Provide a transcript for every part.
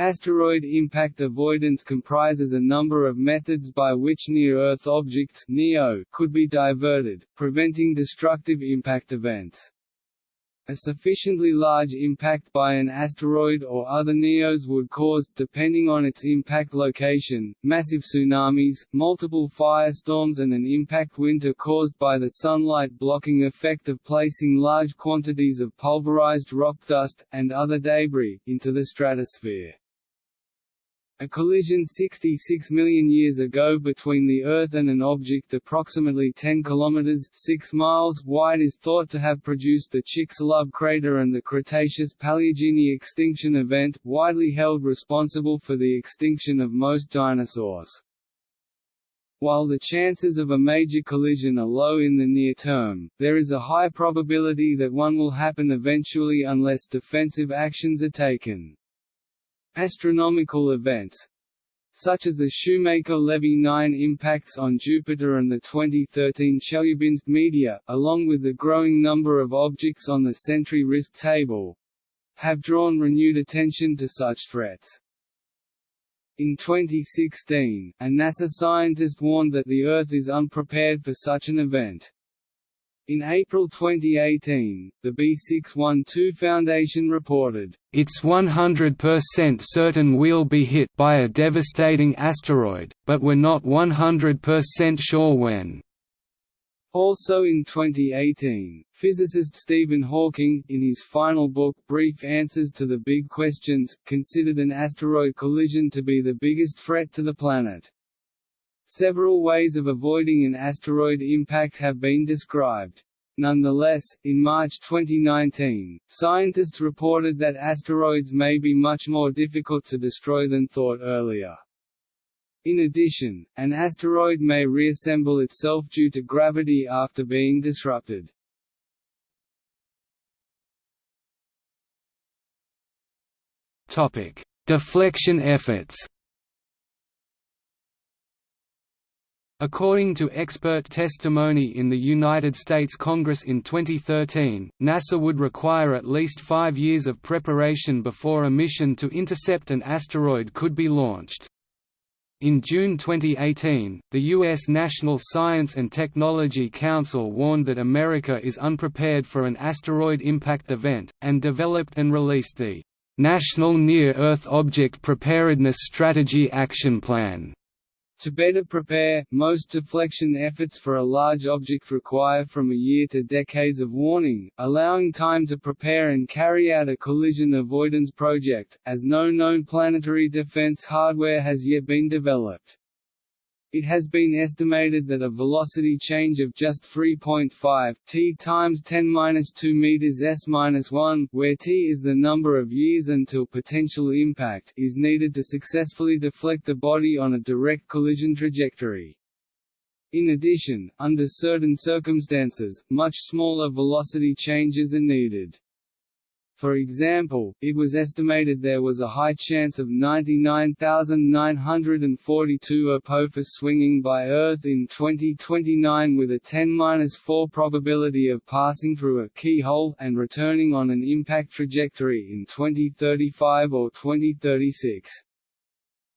Asteroid impact avoidance comprises a number of methods by which near-Earth objects could be diverted, preventing destructive impact events. A sufficiently large impact by an asteroid or other NEOs would cause, depending on its impact location, massive tsunamis, multiple firestorms and an impact winter caused by the sunlight blocking effect of placing large quantities of pulverized rock dust, and other debris, into the stratosphere. A collision 66 million years ago between the Earth and an object approximately 10 km 6 miles wide is thought to have produced the Chicxulub crater and the Cretaceous-Paleogene extinction event, widely held responsible for the extinction of most dinosaurs. While the chances of a major collision are low in the near term, there is a high probability that one will happen eventually unless defensive actions are taken. Astronomical events such as the Shoemaker-Levy 9 impacts on Jupiter and the 2013 Chelyabinsk meteor, along with the growing number of objects on the Sentry Risk Table, have drawn renewed attention to such threats. In 2016, a NASA scientist warned that the Earth is unprepared for such an event. In April 2018, the B612 Foundation reported, "...it's 100% certain we'll be hit by a devastating asteroid, but we're not 100% sure when." Also in 2018, physicist Stephen Hawking, in his final book Brief Answers to the Big Questions, considered an asteroid collision to be the biggest threat to the planet. Several ways of avoiding an asteroid impact have been described. Nonetheless, in March 2019, scientists reported that asteroids may be much more difficult to destroy than thought earlier. In addition, an asteroid may reassemble itself due to gravity after being disrupted. Deflection efforts According to expert testimony in the United States Congress in 2013, NASA would require at least five years of preparation before a mission to intercept an asteroid could be launched. In June 2018, the U.S. National Science and Technology Council warned that America is unprepared for an asteroid impact event, and developed and released the National Near-Earth Object Preparedness Strategy Action Plan to better prepare, most deflection efforts for a large object require from a year to decades of warning, allowing time to prepare and carry out a collision avoidance project, as no known planetary defense hardware has yet been developed. It has been estimated that a velocity change of just 3.5 t times 10^-2 meters s-1, where t is the number of years until potential impact, is needed to successfully deflect a body on a direct collision trajectory. In addition, under certain circumstances, much smaller velocity changes are needed. For example, it was estimated there was a high chance of 99,942 Apophis swinging by Earth in 2029 with a 10-4 probability of passing through a keyhole and returning on an impact trajectory in 2035 or 2036.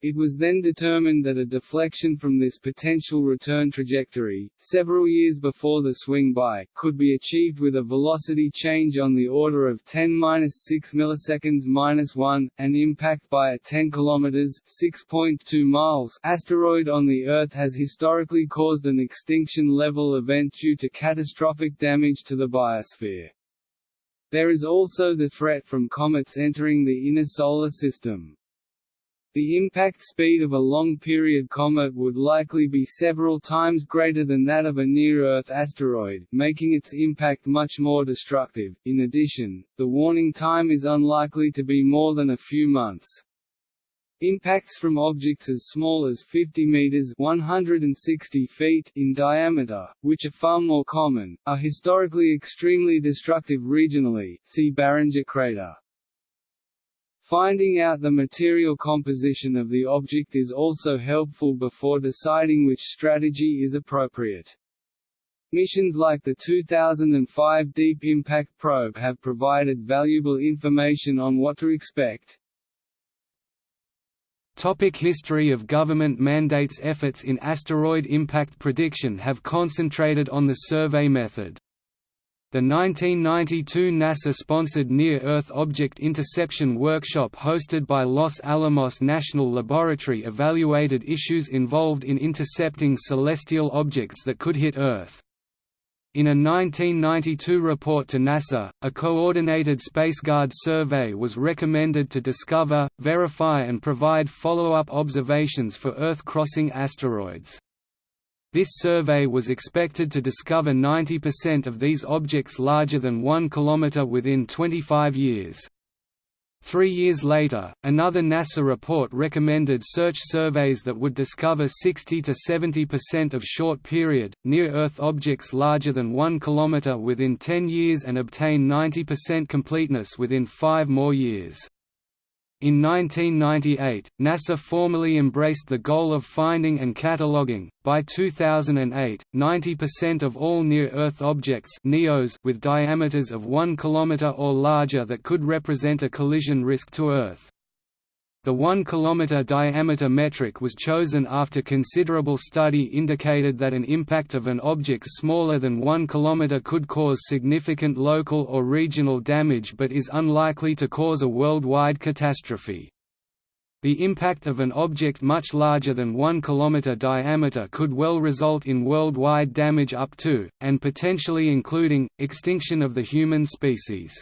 It was then determined that a deflection from this potential return trajectory, several years before the swing by, could be achieved with a velocity change on the order of 10-6 milliseconds-1, an impact by a 10 km (6.2 miles) asteroid on the Earth has historically caused an extinction-level event due to catastrophic damage to the biosphere. There is also the threat from comets entering the inner solar system. The impact speed of a long-period comet would likely be several times greater than that of a near-Earth asteroid, making its impact much more destructive. In addition, the warning time is unlikely to be more than a few months. Impacts from objects as small as 50 meters (160 feet) in diameter, which are far more common, are historically extremely destructive regionally. See Barringer crater. Finding out the material composition of the object is also helpful before deciding which strategy is appropriate. Missions like the 2005 Deep Impact Probe have provided valuable information on what to expect. Topic history of government mandates Efforts in asteroid impact prediction have concentrated on the survey method. The 1992 NASA-sponsored Near-Earth Object Interception Workshop hosted by Los Alamos National Laboratory evaluated issues involved in intercepting celestial objects that could hit Earth. In a 1992 report to NASA, a coordinated SpaceGuard survey was recommended to discover, verify and provide follow-up observations for Earth-crossing asteroids. This survey was expected to discover 90% of these objects larger than 1 km within 25 years. Three years later, another NASA report recommended search surveys that would discover 60 to 70% of short-period, near-Earth objects larger than 1 km within 10 years and obtain 90% completeness within five more years. In 1998, NASA formally embraced the goal of finding and cataloging. By 2008, 90% of all near-Earth objects (NEOs) with diameters of 1 km or larger that could represent a collision risk to Earth. The 1 km diameter metric was chosen after considerable study indicated that an impact of an object smaller than 1 km could cause significant local or regional damage but is unlikely to cause a worldwide catastrophe. The impact of an object much larger than 1 km diameter could well result in worldwide damage up to, and potentially including, extinction of the human species.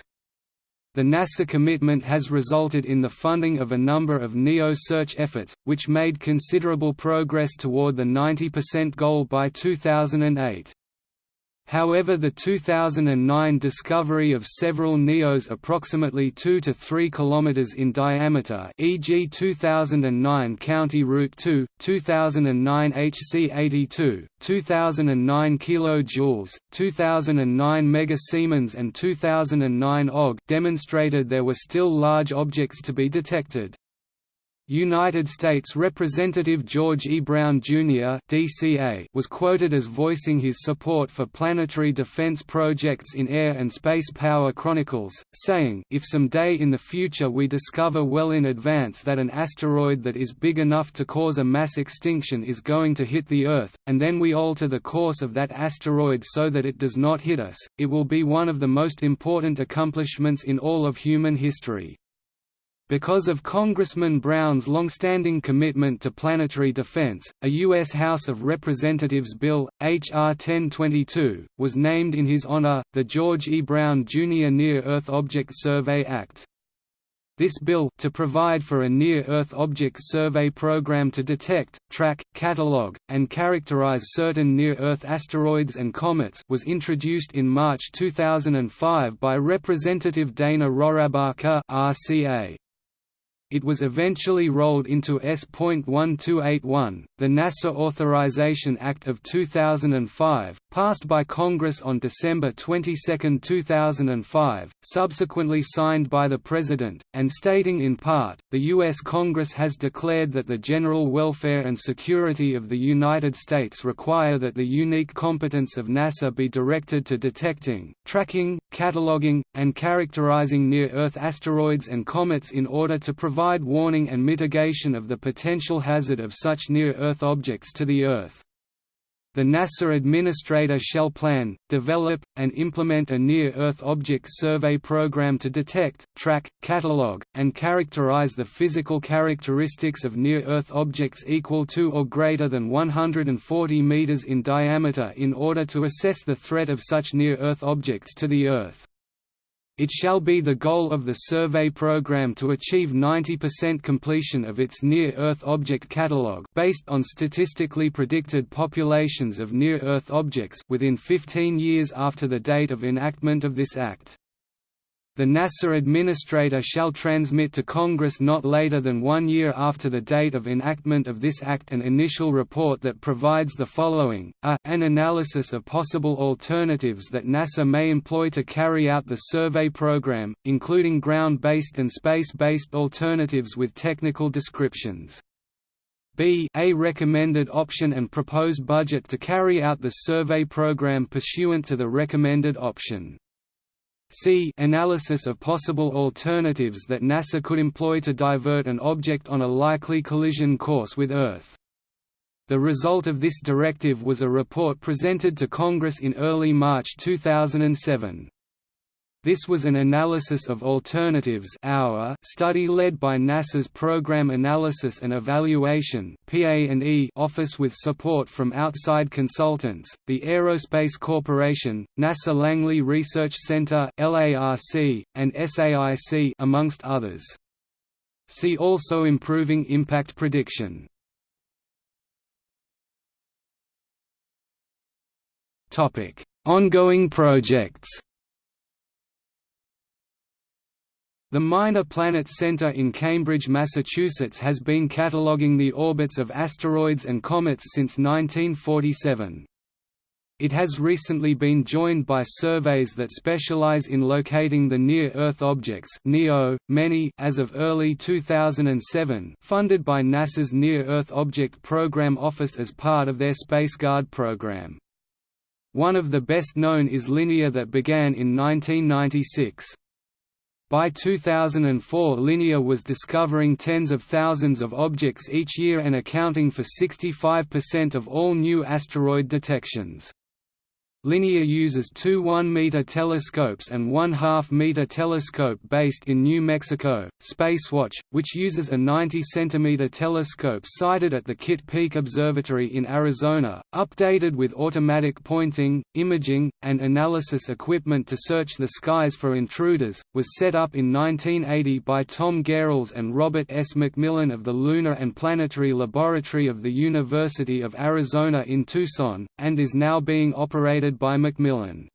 The NASA commitment has resulted in the funding of a number of NEO search efforts, which made considerable progress toward the 90% goal by 2008. However the 2009 discovery of several NEOs approximately 2 to 3 km in diameter e.g. 2009 County Route 2, 2009 HC82, 2009 kJ, 2009 Mega Siemens and 2009 OG demonstrated there were still large objects to be detected. United States Representative George E. Brown, Jr. DCA was quoted as voicing his support for planetary defense projects in Air and Space Power Chronicles, saying, if some day in the future we discover well in advance that an asteroid that is big enough to cause a mass extinction is going to hit the Earth, and then we alter the course of that asteroid so that it does not hit us, it will be one of the most important accomplishments in all of human history. Because of Congressman Brown's longstanding commitment to planetary defense, a U.S. House of Representatives bill, H.R. 1022, was named in his honor, the George E. Brown Jr. Near-Earth Object Survey Act. This bill, to provide for a near-Earth object survey program to detect, track, catalog, and characterize certain near-Earth asteroids and comets was introduced in March 2005 by Representative Dana Rohrabacher RCA. It was eventually rolled into S.1281, the NASA Authorization Act of 2005, passed by Congress on December 22, 2005, subsequently signed by the President, and stating in part, the U.S. Congress has declared that the general welfare and security of the United States require that the unique competence of NASA be directed to detecting, tracking, cataloging, and characterizing near-Earth asteroids and comets in order to provide warning and mitigation of the potential hazard of such near-Earth objects to the Earth. The NASA Administrator shall plan, develop, and implement a Near-Earth Object Survey program to detect, track, catalog, and characterize the physical characteristics of near-Earth objects equal to or greater than 140 meters in diameter in order to assess the threat of such near-Earth objects to the Earth. It shall be the goal of the survey program to achieve 90% completion of its Near-Earth Object Catalog based on statistically predicted populations of near-Earth objects within 15 years after the date of enactment of this Act. The NASA Administrator shall transmit to Congress not later than one year after the date of enactment of this Act an initial report that provides the following, a, an analysis of possible alternatives that NASA may employ to carry out the survey program, including ground-based and space-based alternatives with technical descriptions. B a recommended option and proposed budget to carry out the survey program pursuant to the recommended option. C analysis of possible alternatives that NASA could employ to divert an object on a likely collision course with Earth. The result of this directive was a report presented to Congress in early March 2007. This was an analysis of alternatives hour study led by NASA's Program Analysis and Evaluation Office with support from outside consultants, the Aerospace Corporation, NASA Langley Research Center (LARC), and SAIC amongst others. See also improving impact prediction. Topic: Ongoing projects. The Minor Planet Center in Cambridge, Massachusetts has been cataloguing the orbits of asteroids and comets since 1947. It has recently been joined by surveys that specialize in locating the near-Earth objects NEO, many as of early 2007 funded by NASA's Near-Earth Object Program Office as part of their SpaceGuard program. One of the best known is Linear that began in 1996. By 2004 Linear was discovering tens of thousands of objects each year and accounting for 65% of all new asteroid detections. Linear uses two 1-meter telescopes and one half-meter telescope based in New Mexico, Spacewatch, which uses a 90-centimeter telescope sited at the Kitt Peak Observatory in Arizona, updated with automatic pointing, imaging, and analysis equipment to search the skies for intruders, was set up in 1980 by Tom Gehrels and Robert S. McMillan of the Lunar and Planetary Laboratory of the University of Arizona in Tucson, and is now being operated by McMillan.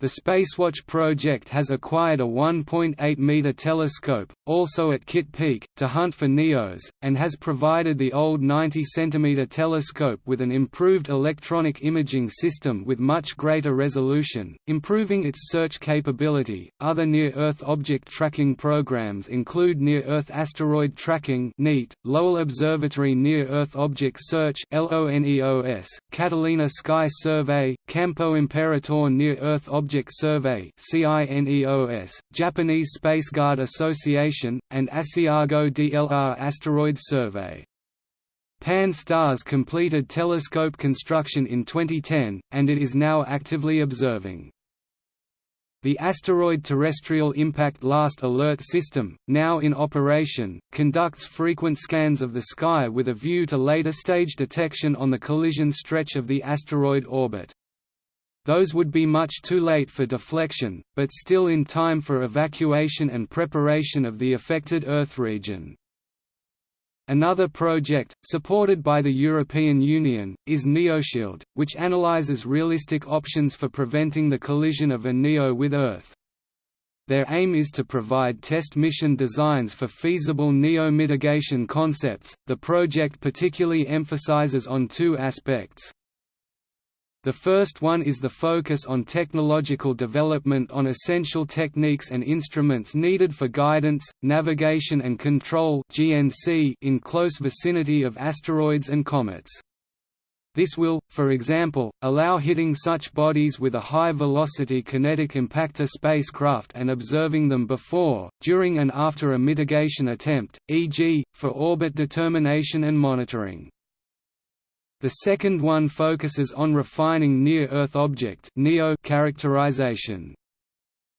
The Spacewatch project has acquired a 1.8-meter telescope, also at Kitt Peak, to hunt for NEOs, and has provided the old 90-centimeter telescope with an improved electronic imaging system with much greater resolution, improving its search capability. Other near-Earth object tracking programs include Near-Earth Asteroid Tracking (NEAT), Lowell Observatory Near-Earth Object Search (LONEOS), Catalina Sky Survey, Campo Imperatore Near-Earth Object Object Survey Japanese Spaceguard Association, and Asiago DLR Asteroid Survey. Pan-STARRS completed telescope construction in 2010, and it is now actively observing. The Asteroid Terrestrial Impact Last Alert System, now in operation, conducts frequent scans of the sky with a view to later stage detection on the collision stretch of the asteroid orbit. Those would be much too late for deflection, but still in time for evacuation and preparation of the affected Earth region. Another project, supported by the European Union, is NEOShield, which analyzes realistic options for preventing the collision of a NEO with Earth. Their aim is to provide test mission designs for feasible NEO mitigation concepts. The project particularly emphasizes on two aspects. The first one is the focus on technological development on essential techniques and instruments needed for guidance, navigation and control in close vicinity of asteroids and comets. This will, for example, allow hitting such bodies with a high-velocity kinetic impactor spacecraft and observing them before, during and after a mitigation attempt, e.g., for orbit determination and monitoring. The second one focuses on refining near-Earth object characterization.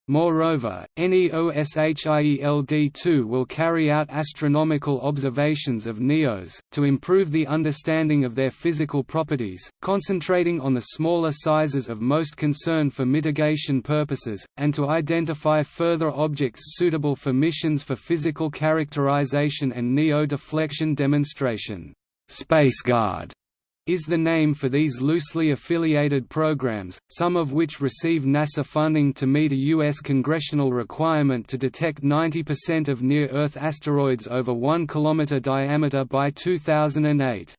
Moreover, NEOSHIELD-2 will carry out astronomical observations of NEOs, to improve the understanding of their physical properties, concentrating on the smaller sizes of most concern for mitigation purposes, and to identify further objects suitable for missions for physical characterization and NEO deflection demonstration. SpaceGuard is the name for these loosely affiliated programs, some of which receive NASA funding to meet a U.S. congressional requirement to detect 90% of near-Earth asteroids over 1 km diameter by 2008.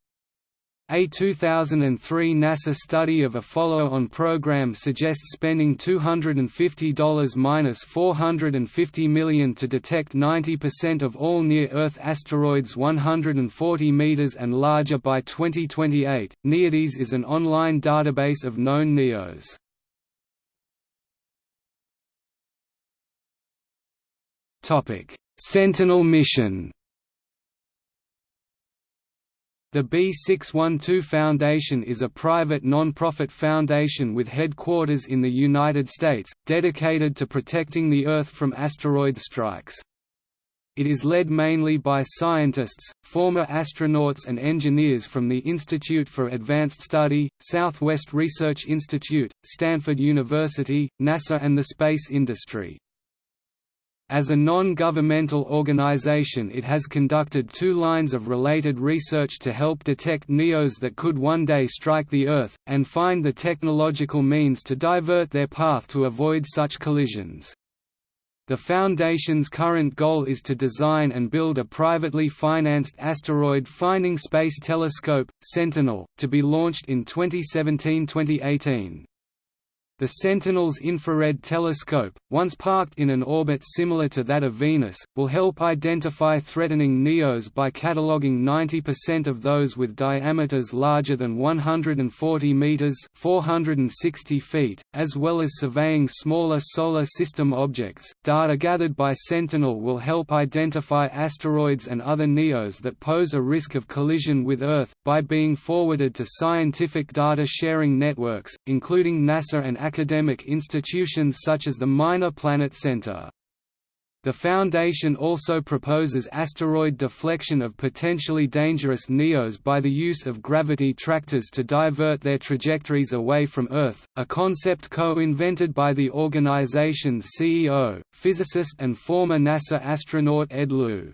A 2003 NASA study of a follow-on program suggests spending $250–450 million to detect 90% of all near-Earth asteroids 140 meters and larger by 2028. NEODyS is an online database of known NEOs. Topic: Sentinel mission the B612 Foundation is a private non-profit foundation with headquarters in the United States, dedicated to protecting the Earth from asteroid strikes. It is led mainly by scientists, former astronauts and engineers from the Institute for Advanced Study, Southwest Research Institute, Stanford University, NASA and the space industry. As a non-governmental organization it has conducted two lines of related research to help detect NEOs that could one day strike the Earth, and find the technological means to divert their path to avoid such collisions. The Foundation's current goal is to design and build a privately financed asteroid-finding space telescope, Sentinel, to be launched in 2017–2018. The Sentinel's infrared telescope, once parked in an orbit similar to that of Venus, will help identify threatening NEOs by cataloguing 90% of those with diameters larger than 140 meters (460 feet), as well as surveying smaller solar system objects. Data gathered by Sentinel will help identify asteroids and other NEOs that pose a risk of collision with Earth by being forwarded to scientific data sharing networks, including NASA and academic institutions such as the Minor Planet Center. The Foundation also proposes asteroid deflection of potentially dangerous NEOs by the use of gravity tractors to divert their trajectories away from Earth, a concept co-invented by the organization's CEO, physicist and former NASA astronaut Ed Lu.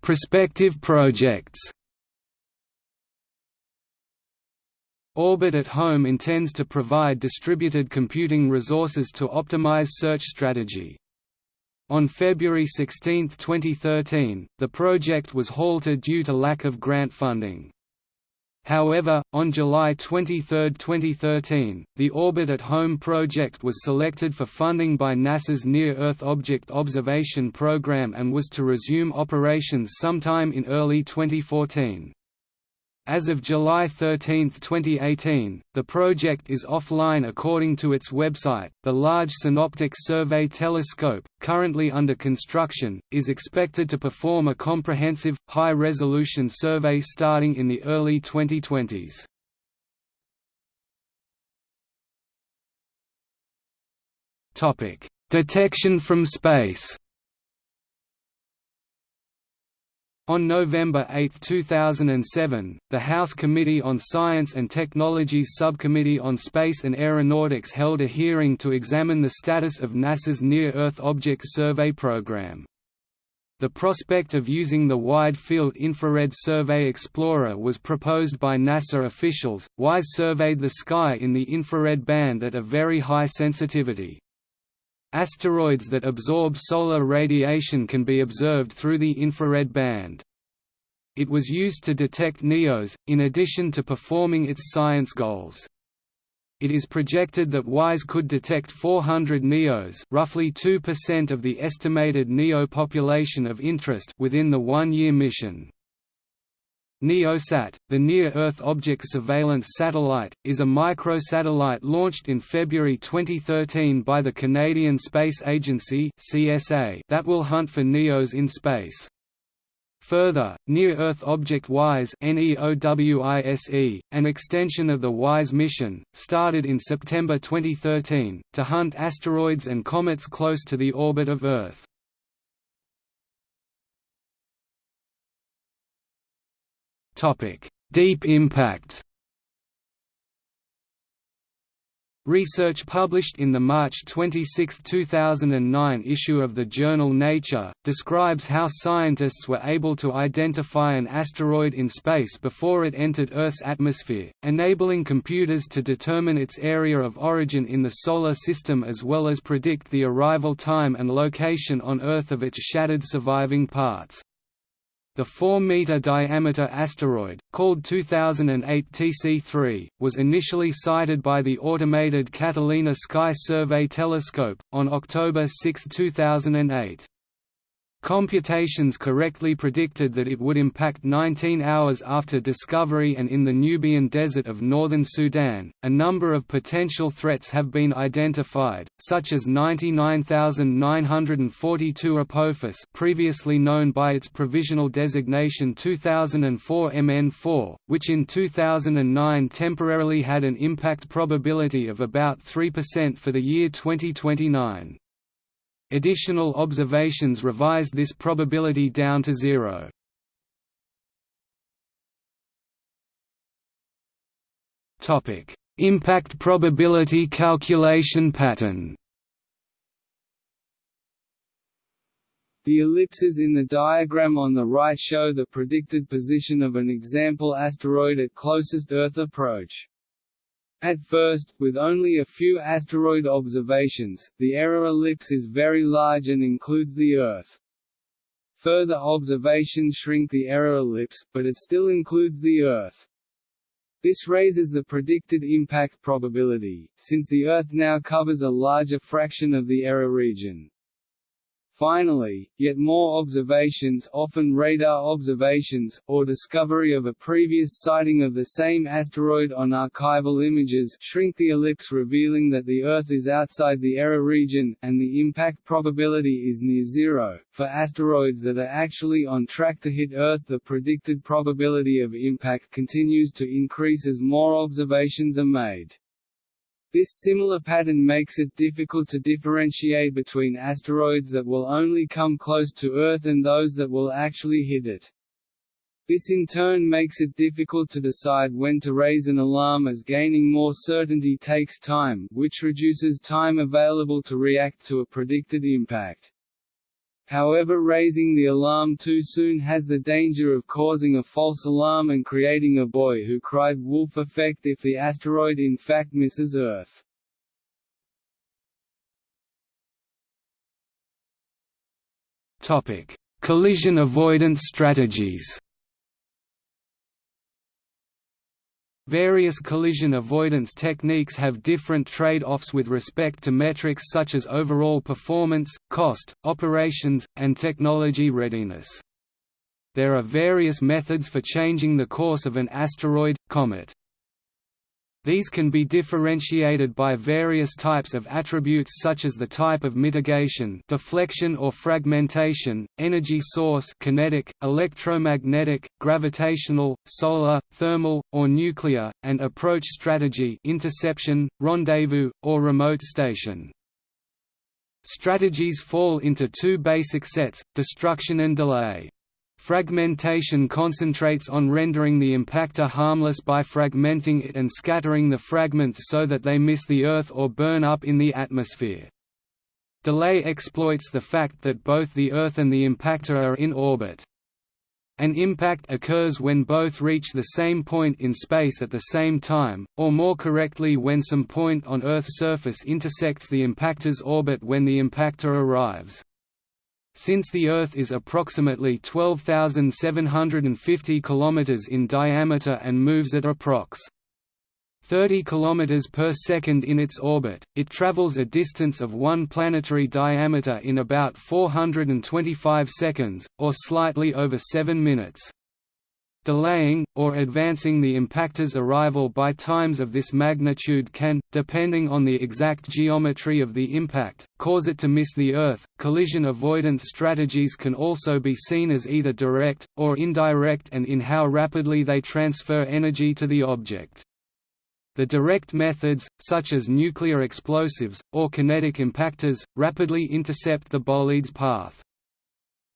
Prospective projects Orbit at Home intends to provide distributed computing resources to optimize search strategy. On February 16, 2013, the project was halted due to lack of grant funding. However, on July 23, 2013, the Orbit at Home project was selected for funding by NASA's Near-Earth Object Observation Program and was to resume operations sometime in early 2014. As of July 13, 2018, the project is offline according to its website. The Large Synoptic Survey Telescope, currently under construction, is expected to perform a comprehensive, high resolution survey starting in the early 2020s. Detection from space On November 8, 2007, the House Committee on Science and Technology's Subcommittee on Space and Aeronautics held a hearing to examine the status of NASA's Near-Earth Object Survey program. The prospect of using the Wide Field Infrared Survey Explorer was proposed by NASA officials. WISE surveyed the sky in the infrared band at a very high sensitivity. Asteroids that absorb solar radiation can be observed through the infrared band. It was used to detect NEOs, in addition to performing its science goals. It is projected that WISE could detect 400 NEOs roughly 2% of the estimated NEO population of interest within the one-year mission. NEOSAT, the Near-Earth Object Surveillance Satellite, is a microsatellite launched in February 2013 by the Canadian Space Agency that will hunt for NEOs in space. Further, Near-Earth Object WISE an extension of the WISE mission, started in September 2013, to hunt asteroids and comets close to the orbit of Earth. Deep impact Research published in the March 26, 2009 issue of the journal Nature, describes how scientists were able to identify an asteroid in space before it entered Earth's atmosphere, enabling computers to determine its area of origin in the Solar System as well as predict the arrival time and location on Earth of its shattered surviving parts. The 4-meter diameter asteroid, called 2008 TC3, was initially sighted by the automated Catalina Sky Survey Telescope, on October 6, 2008. Computations correctly predicted that it would impact 19 hours after discovery and in the Nubian Desert of northern Sudan. A number of potential threats have been identified, such as 99942 Apophis, previously known by its provisional designation 2004 MN4, which in 2009 temporarily had an impact probability of about 3% for the year 2029. Additional observations revised this probability down to zero. Topic: Impact probability calculation pattern. The ellipses in the diagram on the right show the predicted position of an example asteroid at closest Earth approach. At first, with only a few asteroid observations, the error ellipse is very large and includes the Earth. Further observations shrink the error ellipse, but it still includes the Earth. This raises the predicted impact probability, since the Earth now covers a larger fraction of the error region. Finally, yet more observations often radar observations, or discovery of a previous sighting of the same asteroid on archival images shrink the ellipse revealing that the Earth is outside the error region, and the impact probability is near zero. For asteroids that are actually on track to hit Earth the predicted probability of impact continues to increase as more observations are made. This similar pattern makes it difficult to differentiate between asteroids that will only come close to Earth and those that will actually hit it. This in turn makes it difficult to decide when to raise an alarm as gaining more certainty takes time, which reduces time available to react to a predicted impact. However raising the alarm too soon has the danger of causing a false alarm and creating a boy who cried wolf effect if the asteroid in fact misses Earth. Collision avoidance strategies Various collision avoidance techniques have different trade-offs with respect to metrics such as overall performance, cost, operations, and technology readiness. There are various methods for changing the course of an asteroid, comet. These can be differentiated by various types of attributes such as the type of mitigation deflection or fragmentation, energy source kinetic, electromagnetic, gravitational, solar, thermal, or nuclear, and approach strategy interception, rendezvous, or remote station. Strategies fall into two basic sets, destruction and delay. Fragmentation concentrates on rendering the impactor harmless by fragmenting it and scattering the fragments so that they miss the Earth or burn up in the atmosphere. Delay exploits the fact that both the Earth and the impactor are in orbit. An impact occurs when both reach the same point in space at the same time, or more correctly when some point on Earth's surface intersects the impactor's orbit when the impactor arrives. Since the Earth is approximately 12,750 km in diameter and moves at approx. 30 km per second in its orbit, it travels a distance of one planetary diameter in about 425 seconds, or slightly over 7 minutes. Delaying, or advancing the impactor's arrival by times of this magnitude can, depending on the exact geometry of the impact, cause it to miss the Earth. Collision avoidance strategies can also be seen as either direct, or indirect and in how rapidly they transfer energy to the object. The direct methods, such as nuclear explosives, or kinetic impactors, rapidly intercept the bolide's path.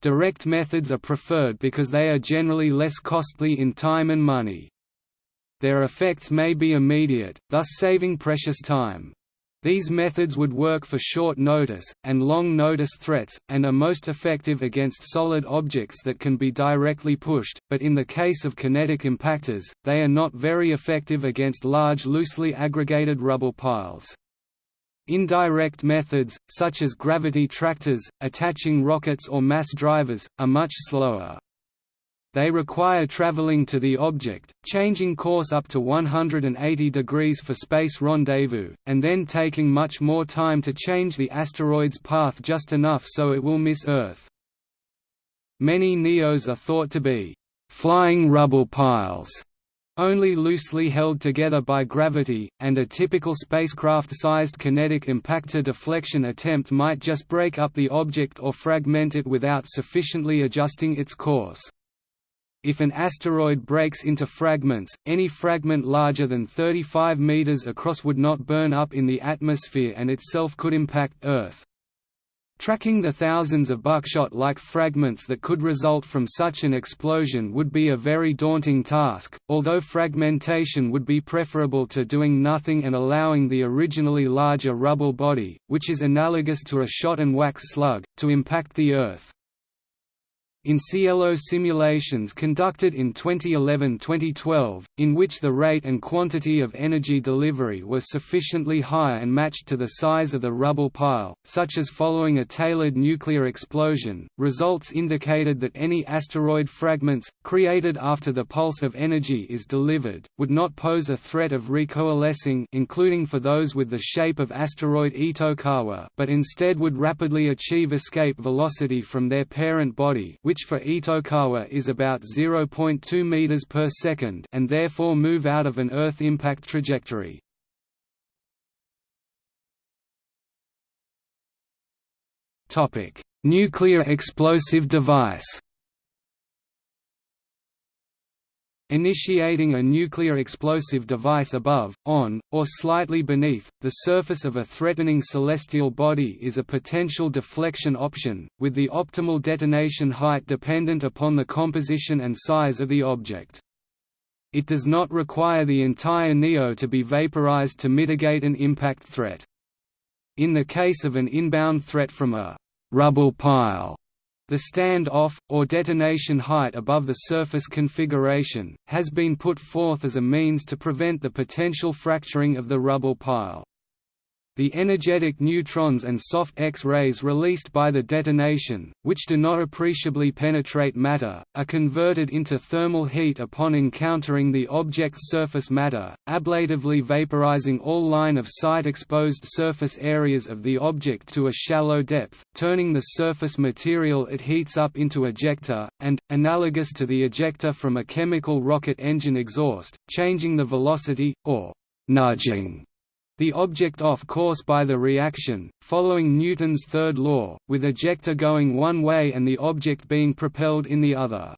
Direct methods are preferred because they are generally less costly in time and money. Their effects may be immediate, thus saving precious time. These methods would work for short notice, and long notice threats, and are most effective against solid objects that can be directly pushed, but in the case of kinetic impactors, they are not very effective against large loosely aggregated rubble piles. Indirect methods, such as gravity tractors, attaching rockets or mass drivers, are much slower. They require traveling to the object, changing course up to 180 degrees for space rendezvous, and then taking much more time to change the asteroid's path just enough so it will miss Earth. Many NEOs are thought to be flying rubble piles only loosely held together by gravity, and a typical spacecraft-sized kinetic impactor deflection attempt might just break up the object or fragment it without sufficiently adjusting its course. If an asteroid breaks into fragments, any fragment larger than 35 meters across would not burn up in the atmosphere and itself could impact Earth. Tracking the thousands of buckshot-like fragments that could result from such an explosion would be a very daunting task, although fragmentation would be preferable to doing nothing and allowing the originally larger rubble body, which is analogous to a shot-and-wax slug, to impact the Earth. In CLO simulations conducted in 2011–2012, in which the rate and quantity of energy delivery was sufficiently high and matched to the size of the rubble pile, such as following a tailored nuclear explosion, results indicated that any asteroid fragments, created after the pulse of energy is delivered, would not pose a threat of recoalescing including for those with the shape of asteroid Itokawa but instead would rapidly achieve escape velocity from their parent body which which for Itokawa is about 0.2 meters per second and therefore move out of an Earth impact trajectory. Nuclear explosive device. Initiating a nuclear explosive device above, on, or slightly beneath, the surface of a threatening celestial body is a potential deflection option, with the optimal detonation height dependent upon the composition and size of the object. It does not require the entire NEO to be vaporized to mitigate an impact threat. In the case of an inbound threat from a rubble pile, the stand-off, or detonation height above the surface configuration, has been put forth as a means to prevent the potential fracturing of the rubble pile. The energetic neutrons and soft X-rays released by the detonation, which do not appreciably penetrate matter, are converted into thermal heat upon encountering the object's surface matter, ablatively vaporizing all line-of-sight exposed surface areas of the object to a shallow depth, turning the surface material it heats up into ejecta, and, analogous to the ejecta from a chemical rocket engine exhaust, changing the velocity, or nudging the object off course by the reaction, following Newton's third law, with ejecta going one way and the object being propelled in the other.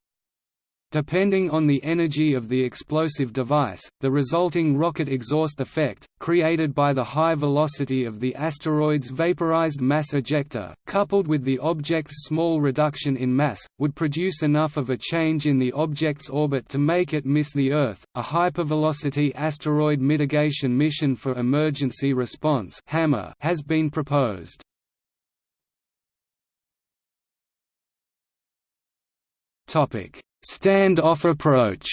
Depending on the energy of the explosive device, the resulting rocket exhaust effect, created by the high velocity of the asteroid's vaporized mass ejecta, coupled with the object's small reduction in mass, would produce enough of a change in the object's orbit to make it miss the Earth. A hypervelocity asteroid mitigation mission for emergency response (HAMMER) has been proposed. Topic Stand-off approach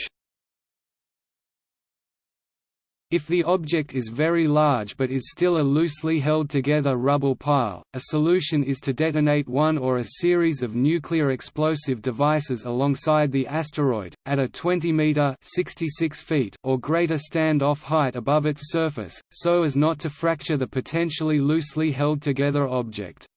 If the object is very large but is still a loosely held together rubble pile, a solution is to detonate one or a series of nuclear explosive devices alongside the asteroid, at a 20 meter 66 feet or greater stand-off height above its surface, so as not to fracture the potentially loosely held together object.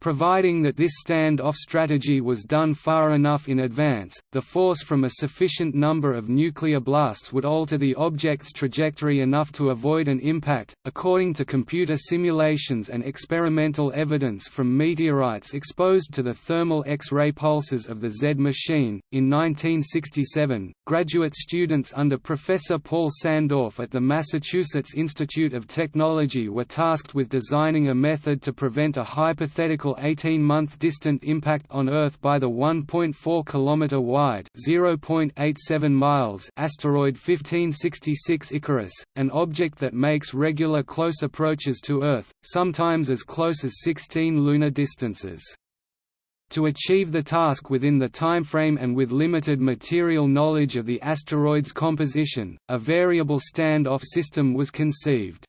Providing that this stand-off strategy was done far enough in advance, the force from a sufficient number of nuclear blasts would alter the object's trajectory enough to avoid an impact. According to computer simulations and experimental evidence from meteorites exposed to the thermal X-ray pulses of the Z machine, in 1967, graduate students under Professor Paul Sandorff at the Massachusetts Institute of Technology were tasked with designing a method to prevent a hypothetical 18-month distant impact on Earth by the 1.4 km wide (0.87 miles) asteroid 1566 Icarus, an object that makes regular close approaches to Earth, sometimes as close as 16 lunar distances. To achieve the task within the timeframe and with limited material knowledge of the asteroid's composition, a variable stand-off system was conceived.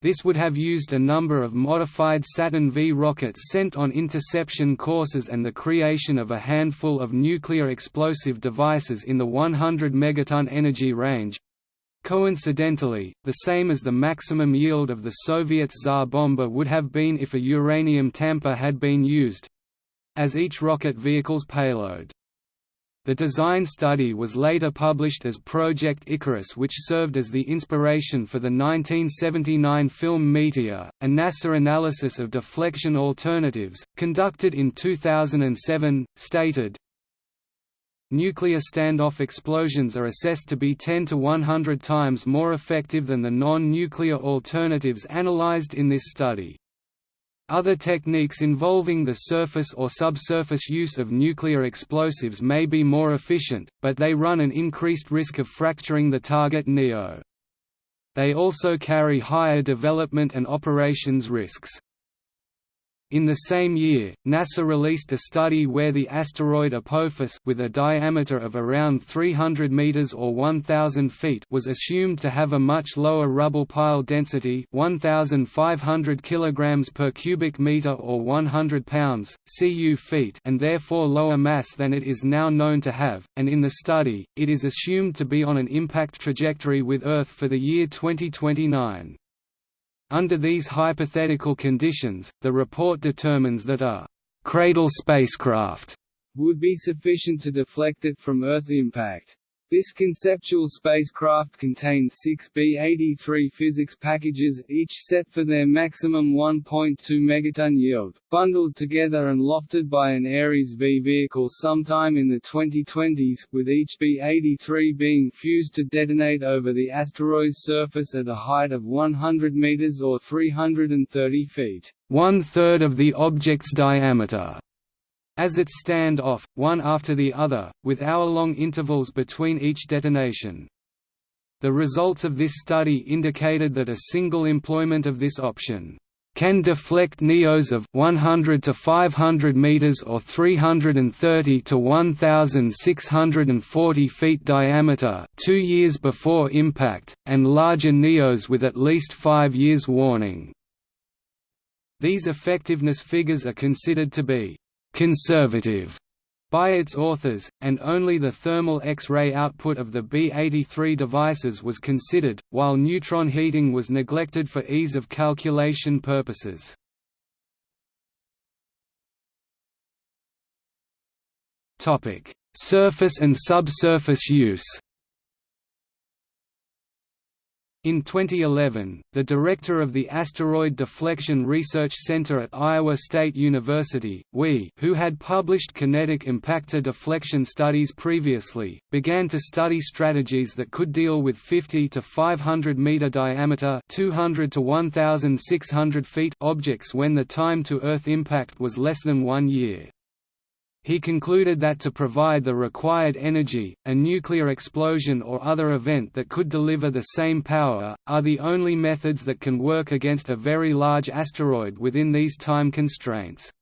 This would have used a number of modified Saturn V rockets sent on interception courses and the creation of a handful of nuclear explosive devices in the 100 megaton energy range coincidentally, the same as the maximum yield of the Soviet Tsar Bomba would have been if a uranium tamper had been used as each rocket vehicle's payload. The design study was later published as Project Icarus which served as the inspiration for the 1979 film Meteor, a NASA analysis of deflection alternatives, conducted in 2007, stated, Nuclear standoff explosions are assessed to be 10 to 100 times more effective than the non-nuclear alternatives analyzed in this study. Other techniques involving the surface or subsurface use of nuclear explosives may be more efficient, but they run an increased risk of fracturing the target NEO. They also carry higher development and operations risks. In the same year, NASA released a study where the asteroid Apophis with a diameter of around 300 meters or 1000 feet was assumed to have a much lower rubble pile density, 1500 kilograms per cubic meter or 100 pounds cu feet, and therefore lower mass than it is now known to have. And in the study, it is assumed to be on an impact trajectory with Earth for the year 2029. Under these hypothetical conditions, the report determines that a «cradle spacecraft» would be sufficient to deflect it from Earth impact. This conceptual spacecraft contains six B-83 physics packages, each set for their maximum 1.2 megaton yield, bundled together and lofted by an Ares V vehicle sometime in the 2020s, with each B-83 being fused to detonate over the asteroid's surface at a height of 100 meters or 330 feet, one-third of the object's diameter as it stand off, one after the other, with hour-long intervals between each detonation. The results of this study indicated that a single employment of this option can deflect NEOs of 100 to 500 meters or 330 to 1640 feet diameter 2 years before impact and larger NEOs with at least 5 years warning. These effectiveness figures are considered to be conservative by its authors, and only the thermal X-ray output of the B-83 devices was considered, while neutron heating was neglected for ease of calculation purposes. Surface and subsurface use in 2011, the director of the Asteroid Deflection Research Center at Iowa State University, Wie, who had published kinetic impactor deflection studies previously, began to study strategies that could deal with 50 to 500 meter diameter, 200 to 1600 feet objects when the time to Earth impact was less than 1 year. He concluded that to provide the required energy, a nuclear explosion or other event that could deliver the same power, are the only methods that can work against a very large asteroid within these time constraints.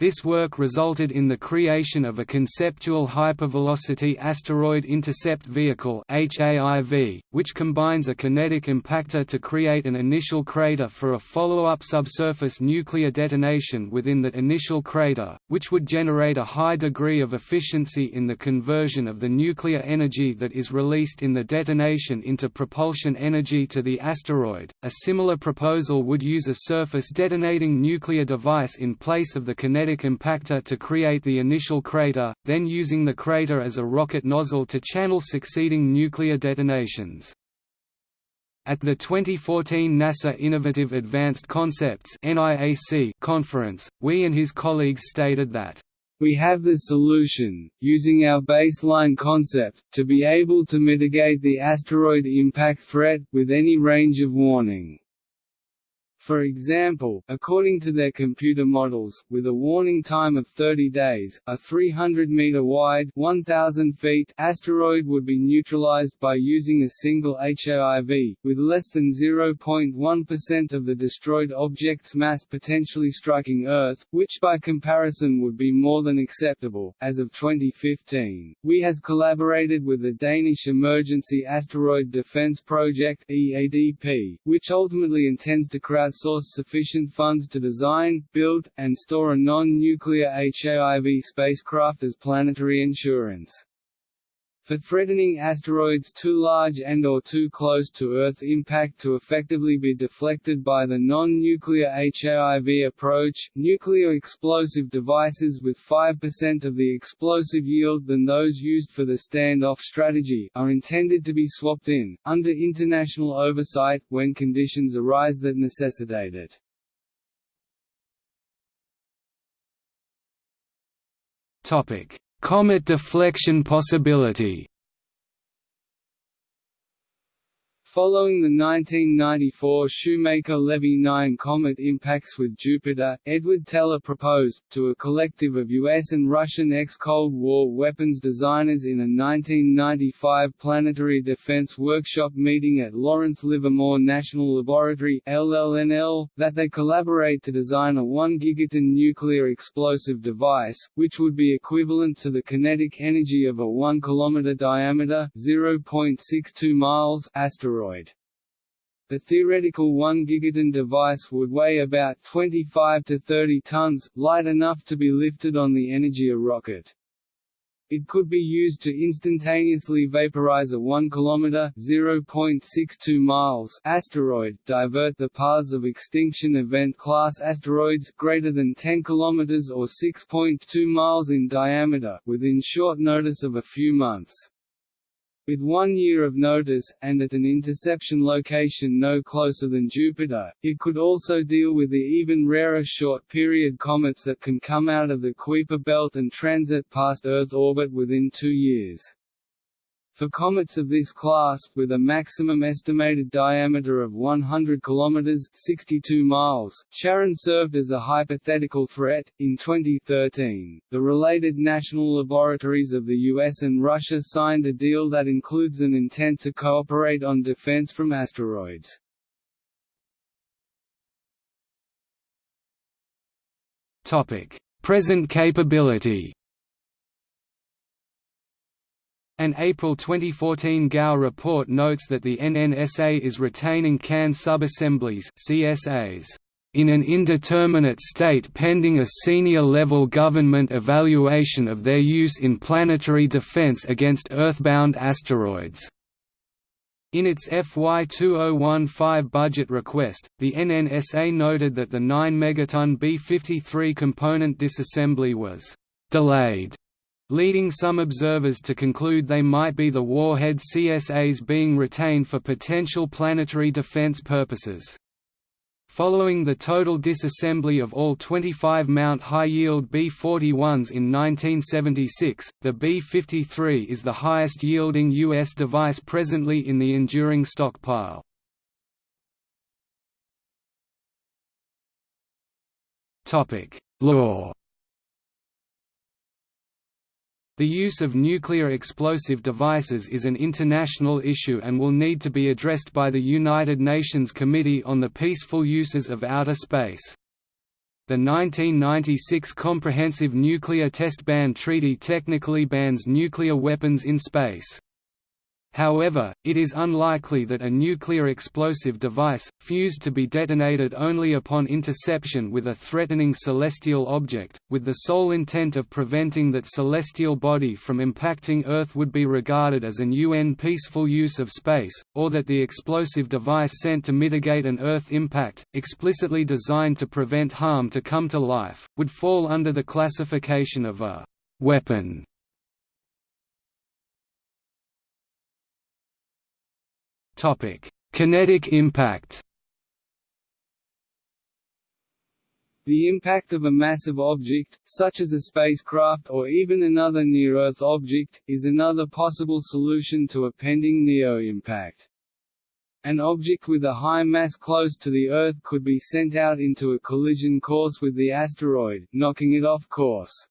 This work resulted in the creation of a conceptual hypervelocity asteroid intercept vehicle (HAIV), which combines a kinetic impactor to create an initial crater for a follow-up subsurface nuclear detonation within that initial crater, which would generate a high degree of efficiency in the conversion of the nuclear energy that is released in the detonation into propulsion energy to the asteroid. A similar proposal would use a surface detonating nuclear device in place of the kinetic magnetic impactor to create the initial crater, then using the crater as a rocket nozzle to channel succeeding nuclear detonations. At the 2014 NASA Innovative Advanced Concepts conference, Wie and his colleagues stated that we have the solution, using our baseline concept, to be able to mitigate the asteroid impact threat, with any range of warning. For example, according to their computer models, with a warning time of 30 days, a 300-meter-wide 1,000 feet asteroid would be neutralized by using a single HAIV, with less than 0.1% of the destroyed object's mass potentially striking Earth, which by comparison would be more than acceptable. As of 2015, Wie has collaborated with the Danish Emergency Asteroid Defense Project (EADP), which ultimately intends to crowd outsource sufficient funds to design, build, and store a non-nuclear HAIV spacecraft as planetary insurance. For threatening asteroids too large and or too close to Earth impact to effectively be deflected by the non-nuclear HAIV approach, nuclear explosive devices with 5% of the explosive yield than those used for the standoff strategy are intended to be swapped in, under international oversight, when conditions arise that necessitate it. Topic: Comet deflection possibility Following the 1994 Shoemaker-Levy 9 comet impacts with Jupiter, Edward Teller proposed, to a collective of U.S. and Russian ex-Cold War weapons designers in a 1995 Planetary Defense Workshop meeting at Lawrence Livermore National Laboratory LLNL, that they collaborate to design a 1 gigaton nuclear explosive device, which would be equivalent to the kinetic energy of a 1 km diameter 0.62 miles asteroid asteroid. The theoretical 1 gigaton device would weigh about 25 to 30 tons, light enough to be lifted on the Energia rocket. It could be used to instantaneously vaporize a 1 km (0.62 miles) asteroid, divert the paths of extinction event class asteroids greater than 10 km or 6.2 miles in diameter within short notice of a few months. With one year of notice, and at an interception location no closer than Jupiter, it could also deal with the even rarer short-period comets that can come out of the Kuiper belt and transit past Earth orbit within two years. For comets of this class, with a maximum estimated diameter of 100 km (62 miles), Chiron served as a hypothetical threat. In 2013, the related national laboratories of the US and Russia signed a deal that includes an intent to cooperate on defense from asteroids. Present capability. An April 2014 GAO report notes that the NNSA is retaining canned subassemblies CSAs in an indeterminate state pending a senior-level government evaluation of their use in planetary defense against Earthbound asteroids. In its FY 2015 budget request, the NNSA noted that the 9 megaton B-53 component disassembly was «delayed» leading some observers to conclude they might be the warhead CSAs being retained for potential planetary defense purposes. Following the total disassembly of all 25 Mount high-yield B-41s in 1976, the B-53 is the highest-yielding U.S. device presently in the enduring stockpile. Law the use of nuclear explosive devices is an international issue and will need to be addressed by the United Nations Committee on the Peaceful Uses of Outer Space. The 1996 Comprehensive Nuclear Test Ban Treaty technically bans nuclear weapons in space. However, it is unlikely that a nuclear explosive device, fused to be detonated only upon interception with a threatening celestial object, with the sole intent of preventing that celestial body from impacting Earth would be regarded as an UN peaceful use of space, or that the explosive device sent to mitigate an Earth impact, explicitly designed to prevent harm to come to life, would fall under the classification of a weapon. Kinetic impact. The impact of a massive object, such as a spacecraft or even another near-Earth object, is another possible solution to a pending NEO impact. An object with a high mass close to the Earth could be sent out into a collision course with the asteroid, knocking it off course.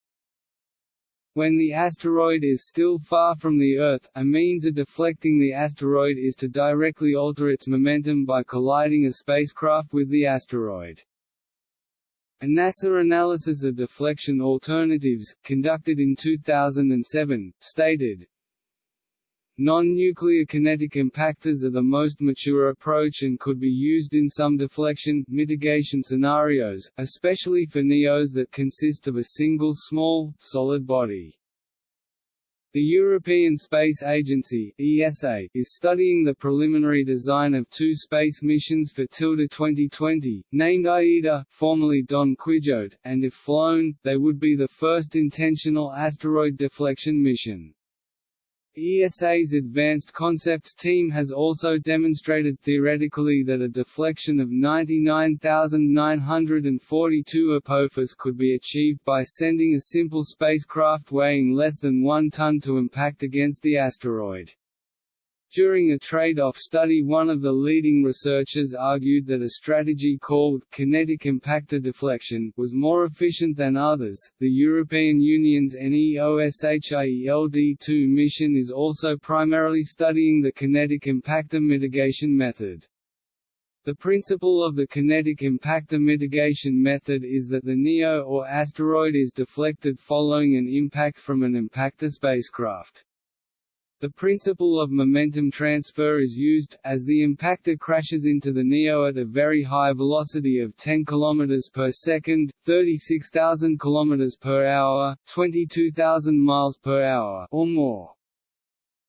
When the asteroid is still far from the Earth, a means of deflecting the asteroid is to directly alter its momentum by colliding a spacecraft with the asteroid. A NASA analysis of deflection alternatives, conducted in 2007, stated, Non-nuclear kinetic impactors are the most mature approach and could be used in some deflection, mitigation scenarios, especially for NEOs that consist of a single small, solid body. The European Space Agency (ESA) is studying the preliminary design of two space missions for Tilde 2020, named AIDA, formerly Don Quijote, and if flown, they would be the first intentional asteroid deflection mission. ESA's Advanced Concepts team has also demonstrated theoretically that a deflection of 99,942 Apophis could be achieved by sending a simple spacecraft weighing less than one ton to impact against the asteroid. During a trade-off study one of the leading researchers argued that a strategy called «kinetic impactor deflection» was more efficient than others. The European Union's NEOSHIELD-2 mission is also primarily studying the kinetic impactor mitigation method. The principle of the kinetic impactor mitigation method is that the NEO or asteroid is deflected following an impact from an impactor spacecraft. The principle of momentum transfer is used, as the impactor crashes into the NEO at a very high velocity of 10 km per second, 36,000 km per hour, 22,000 miles per hour or more.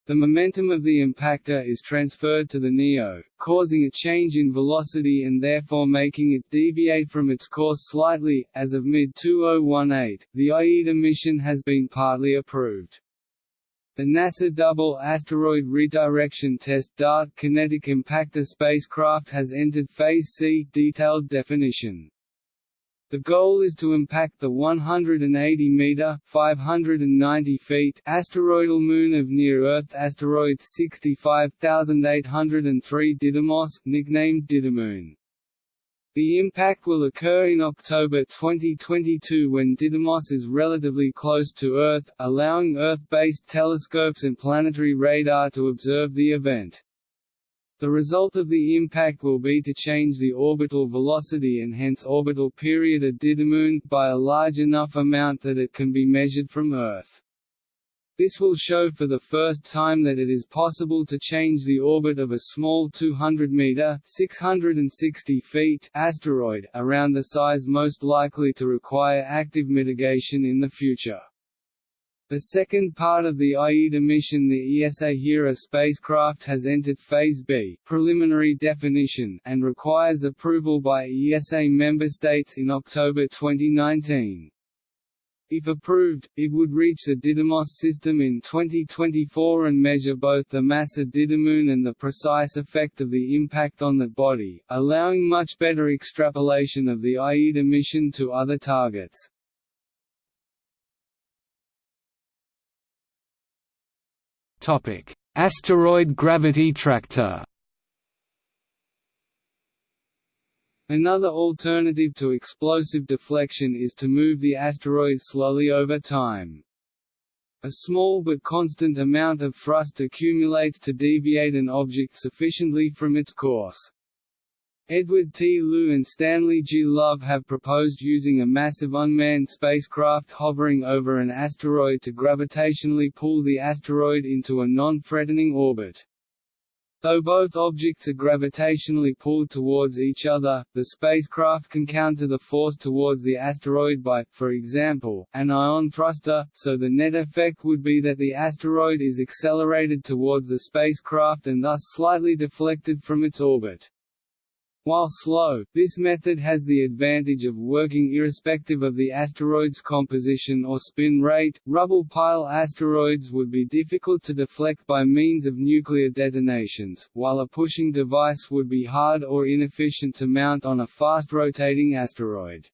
The momentum of the impactor is transferred to the NEO, causing a change in velocity and therefore making it deviate from its course slightly. As of mid-2018, the AIDA mission has been partly approved. The NASA Double Asteroid Redirection Test DART kinetic impactor spacecraft has entered Phase C detailed definition. The goal is to impact the 180-meter (590 feet) asteroidal moon of near-Earth asteroid 65803 Didymos, nicknamed Didymoon. The impact will occur in October 2022 when Didymos is relatively close to Earth, allowing Earth-based telescopes and planetary radar to observe the event. The result of the impact will be to change the orbital velocity and hence orbital period of Didymoon, by a large enough amount that it can be measured from Earth. This will show for the first time that it is possible to change the orbit of a small 200-meter (660 feet) asteroid, around the size most likely to require active mitigation in the future. The second part of the AIDA mission the ESA Hera spacecraft has entered Phase B preliminary definition and requires approval by ESA member states in October 2019. If approved, it would reach the Didymos system in 2024 and measure both the mass of Didymoon and the precise effect of the impact on the body, allowing much better extrapolation of the AIDA mission to other targets. Asteroid gravity tractor Another alternative to explosive deflection is to move the asteroid slowly over time. A small but constant amount of thrust accumulates to deviate an object sufficiently from its course. Edward T. Lu and Stanley G. Love have proposed using a massive unmanned spacecraft hovering over an asteroid to gravitationally pull the asteroid into a non-threatening orbit. Though both objects are gravitationally pulled towards each other, the spacecraft can counter the force towards the asteroid by, for example, an ion thruster, so the net effect would be that the asteroid is accelerated towards the spacecraft and thus slightly deflected from its orbit. While slow, this method has the advantage of working irrespective of the asteroid's composition or spin rate. Rubble pile asteroids would be difficult to deflect by means of nuclear detonations, while a pushing device would be hard or inefficient to mount on a fast-rotating asteroid.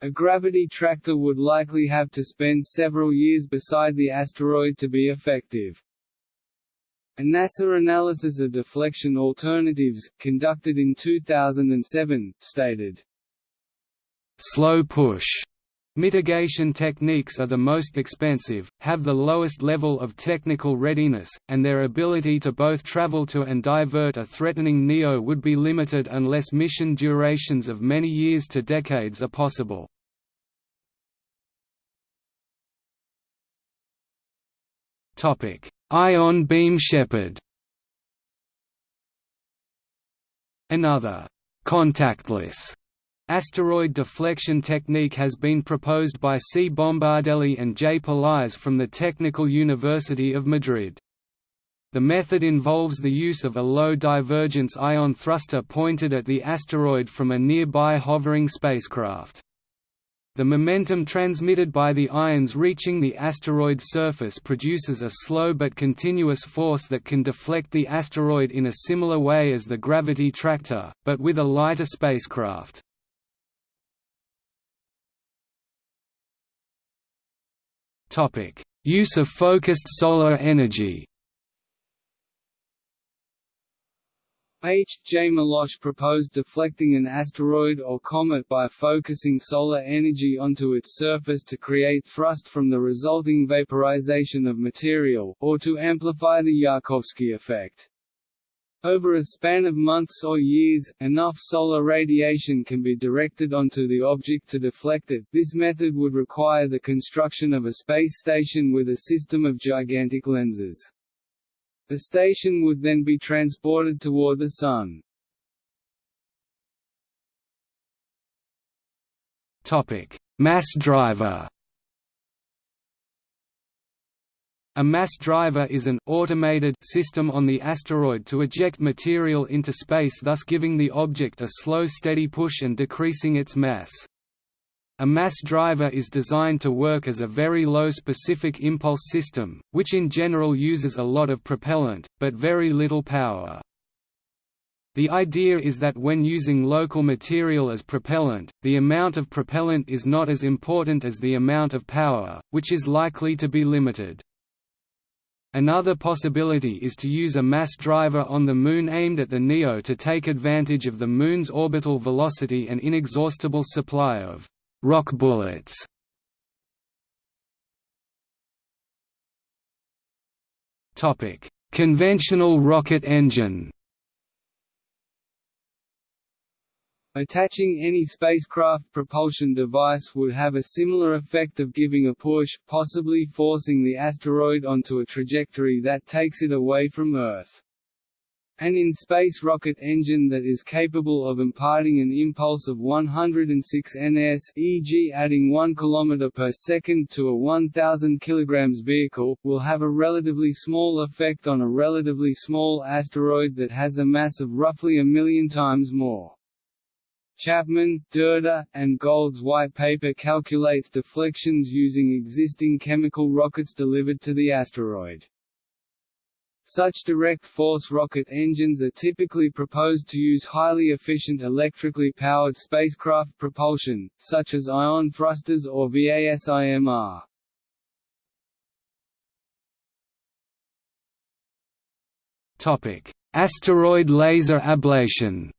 A gravity tractor would likely have to spend several years beside the asteroid to be effective. A NASA analysis of deflection alternatives, conducted in 2007, stated, Slow push Mitigation techniques are the most expensive, have the lowest level of technical readiness, and their ability to both travel to and divert a threatening NEO would be limited unless mission durations of many years to decades are possible. Ion beam shepherd Another «contactless» Asteroid deflection technique has been proposed by C. Bombardelli and J. Pelaez from the Technical University of Madrid. The method involves the use of a low divergence ion thruster pointed at the asteroid from a nearby hovering spacecraft. The momentum transmitted by the ions reaching the asteroid surface produces a slow but continuous force that can deflect the asteroid in a similar way as the gravity tractor, but with a lighter spacecraft. Use of focused solar energy. H. J. Melosh proposed deflecting an asteroid or comet by focusing solar energy onto its surface to create thrust from the resulting vaporization of material, or to amplify the Yarkovsky effect. Over a span of months or years, enough solar radiation can be directed onto the object to deflect it. This method would require the construction of a space station with a system of gigantic lenses. The station would then be transported toward the Sun. Mass driver. A mass driver is an automated system on the asteroid to eject material into space thus giving the object a slow steady push and decreasing its mass. A mass driver is designed to work as a very low specific impulse system, which in general uses a lot of propellant, but very little power. The idea is that when using local material as propellant, the amount of propellant is not as important as the amount of power, which is likely to be limited. Another possibility is to use a mass driver on the Moon aimed at the NEO to take advantage of the Moon's orbital velocity and inexhaustible supply of «rock bullets». Conventional rocket engine Attaching any spacecraft propulsion device would have a similar effect of giving a push, possibly forcing the asteroid onto a trajectory that takes it away from Earth. An in-space rocket engine that is capable of imparting an impulse of 106 ns e.g. adding 1 km per second to a 1000 kg vehicle, will have a relatively small effect on a relatively small asteroid that has a mass of roughly a million times more. Chapman, Durda, and Gold's white paper calculates deflections using existing chemical rockets delivered to the asteroid. Such direct force rocket engines are typically proposed to use highly efficient electrically powered spacecraft propulsion, such as ion thrusters or VASIMR. Asteroid laser ablation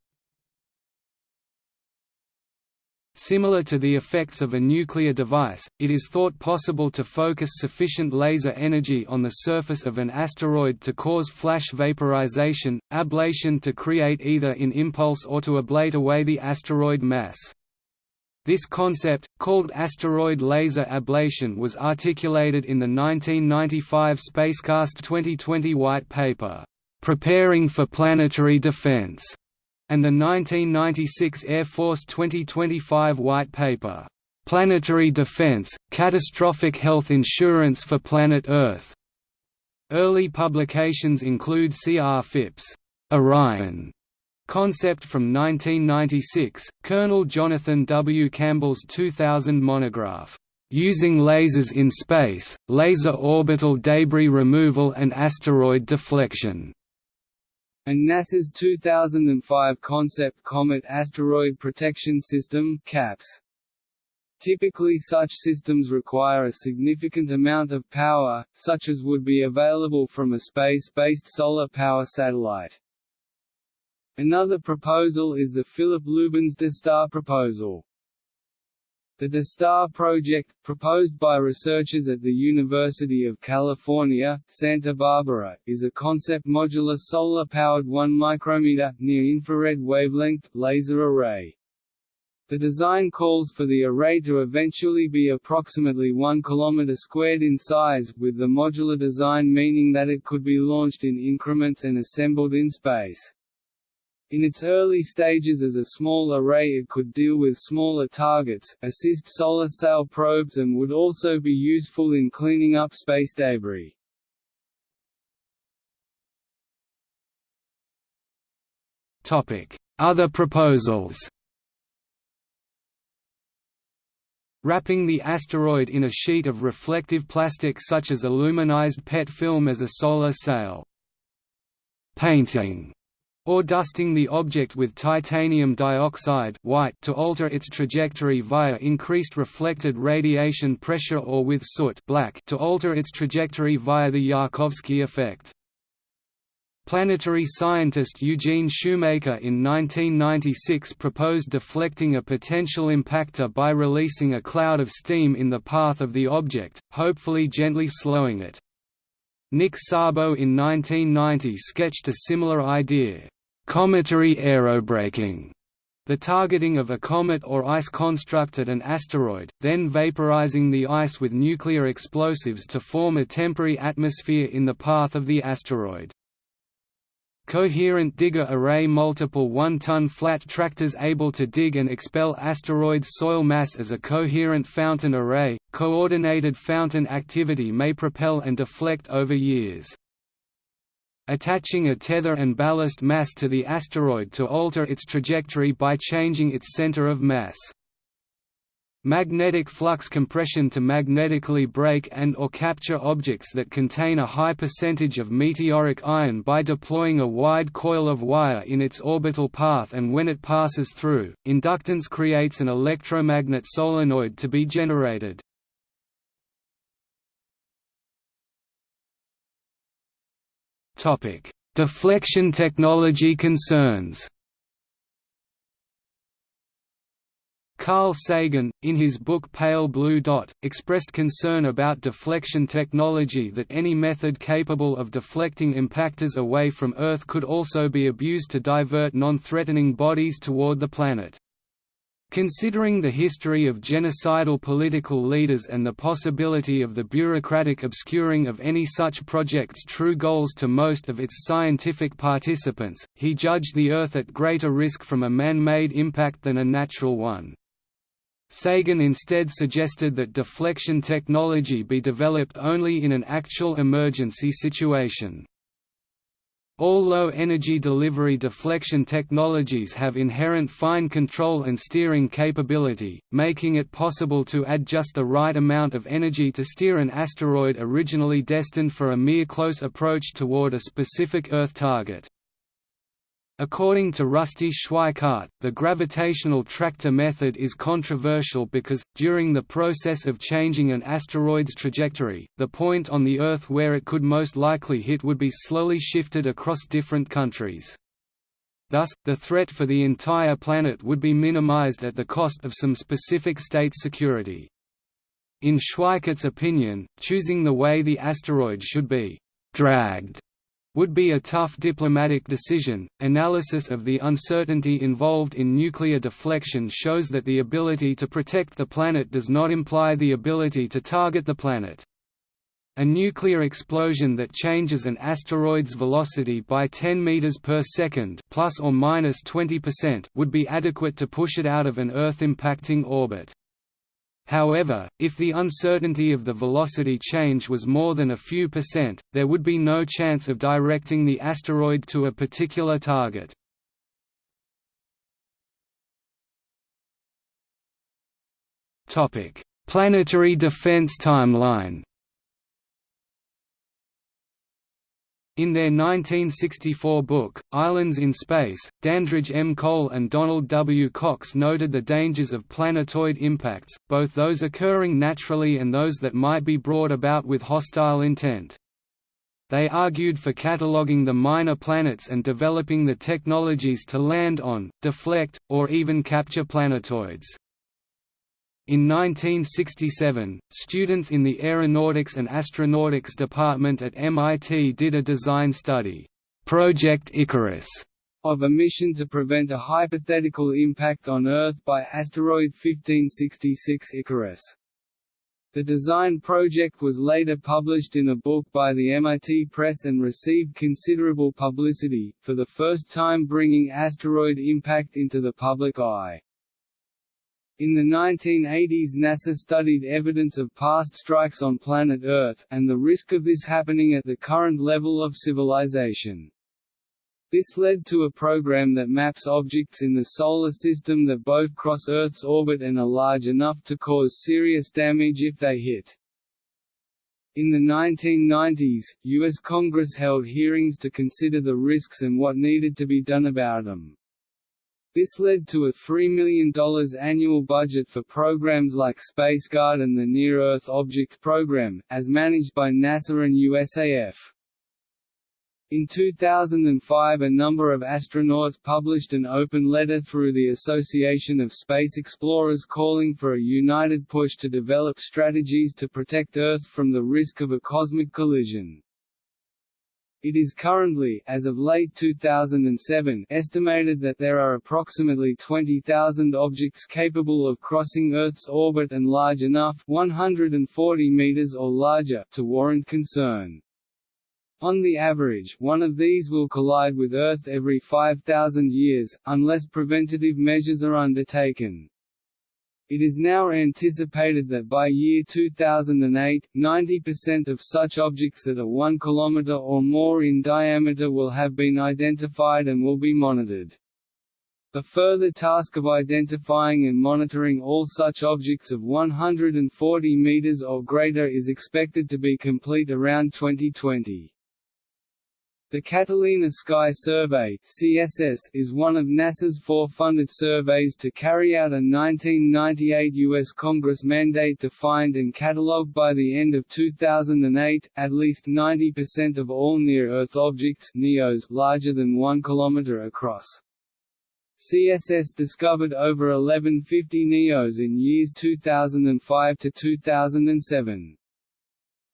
Similar to the effects of a nuclear device, it is thought possible to focus sufficient laser energy on the surface of an asteroid to cause flash vaporization, ablation to create either in impulse or to ablate away the asteroid mass. This concept, called asteroid laser ablation was articulated in the 1995 Spacecast 2020 white paper, "...preparing for planetary defense", and the 1996 Air Force 2025 White Paper, "'Planetary Defense – Catastrophic Health Insurance for Planet Earth". Early publications include C.R. Phipps' Orion concept from 1996, Colonel Jonathan W. Campbell's 2000 monograph, Using Lasers in Space, Laser Orbital Debris Removal and Asteroid Deflection, and NASA's 2005 concept Comet Asteroid Protection System CAPS. Typically such systems require a significant amount of power, such as would be available from a space-based solar power satellite. Another proposal is the Philip Lubin's DeStar proposal. The DeStar project, proposed by researchers at the University of California, Santa Barbara, is a concept modular solar-powered 1 micrometer near-infrared wavelength laser array. The design calls for the array to eventually be approximately 1 km squared in size, with the modular design meaning that it could be launched in increments and assembled in space. In its early stages as a small array it could deal with smaller targets, assist solar sail probes and would also be useful in cleaning up space debris. Other proposals Wrapping the asteroid in a sheet of reflective plastic such as aluminized PET film as a solar sail. Painting or dusting the object with titanium dioxide white to alter its trajectory via increased reflected radiation pressure or with soot black to alter its trajectory via the Yarkovsky effect. Planetary scientist Eugene Shoemaker in 1996 proposed deflecting a potential impactor by releasing a cloud of steam in the path of the object, hopefully gently slowing it. Nick Szabo in 1990 sketched a similar idea, cometary aerobraking, the targeting of a comet or ice construct at an asteroid, then vaporizing the ice with nuclear explosives to form a temporary atmosphere in the path of the asteroid. Coherent digger array multiple 1-ton flat tractors able to dig and expel asteroid soil mass as a coherent fountain array, coordinated fountain activity may propel and deflect over years. Attaching a tether and ballast mass to the asteroid to alter its trajectory by changing its center of mass. Magnetic flux compression to magnetically brake and or capture objects that contain a high percentage of meteoric iron by deploying a wide coil of wire in its orbital path and when it passes through, inductance creates an electromagnet solenoid to be generated. Deflection technology concerns Carl Sagan, in his book Pale Blue Dot, expressed concern about deflection technology that any method capable of deflecting impactors away from Earth could also be abused to divert non-threatening bodies toward the planet. Considering the history of genocidal political leaders and the possibility of the bureaucratic obscuring of any such project's true goals to most of its scientific participants, he judged the Earth at greater risk from a man-made impact than a natural one. Sagan instead suggested that deflection technology be developed only in an actual emergency situation. All low-energy delivery deflection technologies have inherent fine control and steering capability, making it possible to add just the right amount of energy to steer an asteroid originally destined for a mere close approach toward a specific Earth target. According to Rusty Schweickart, the gravitational tractor method is controversial because, during the process of changing an asteroid's trajectory, the point on the Earth where it could most likely hit would be slowly shifted across different countries. Thus, the threat for the entire planet would be minimized at the cost of some specific state security. In Schweickart's opinion, choosing the way the asteroid should be «dragged» would be a tough diplomatic decision. Analysis of the uncertainty involved in nuclear deflection shows that the ability to protect the planet does not imply the ability to target the planet. A nuclear explosion that changes an asteroid's velocity by 10 meters per second, plus or minus 20%, would be adequate to push it out of an Earth-impacting orbit. However, if the uncertainty of the velocity change was more than a few percent, there would be no chance of directing the asteroid to a particular target. Planetary defense timeline In their 1964 book, Islands in Space, Dandridge M. Cole and Donald W. Cox noted the dangers of planetoid impacts, both those occurring naturally and those that might be brought about with hostile intent. They argued for cataloging the minor planets and developing the technologies to land on, deflect, or even capture planetoids. In 1967, students in the Aeronautics and Astronautics department at MIT did a design study, Project Icarus, of a mission to prevent a hypothetical impact on Earth by asteroid 1566 Icarus. The design project was later published in a book by the MIT Press and received considerable publicity, for the first time bringing asteroid impact into the public eye. In the 1980s NASA studied evidence of past strikes on planet Earth, and the risk of this happening at the current level of civilization. This led to a program that maps objects in the Solar System that both cross Earth's orbit and are large enough to cause serious damage if they hit. In the 1990s, U.S. Congress held hearings to consider the risks and what needed to be done about them. This led to a $3 million annual budget for programs like SpaceGuard and the Near-Earth Object Program, as managed by NASA and USAF. In 2005 a number of astronauts published an open letter through the Association of Space Explorers calling for a united push to develop strategies to protect Earth from the risk of a cosmic collision. It is currently as of late 2007 estimated that there are approximately 20,000 objects capable of crossing Earth's orbit and large enough 140 meters or larger to warrant concern. On the average, one of these will collide with Earth every 5,000 years, unless preventative measures are undertaken. It is now anticipated that by year 2008, 90% of such objects that are 1 km or more in diameter will have been identified and will be monitored. The further task of identifying and monitoring all such objects of 140 meters or greater is expected to be complete around 2020. The Catalina Sky Survey (CSS) is one of NASA's four funded surveys to carry out a 1998 U.S. Congress mandate to find and catalog by the end of 2008 at least 90% of all near-Earth objects (NEOs) larger than 1 km across. CSS discovered over 1150 NEOs in years 2005 to 2007.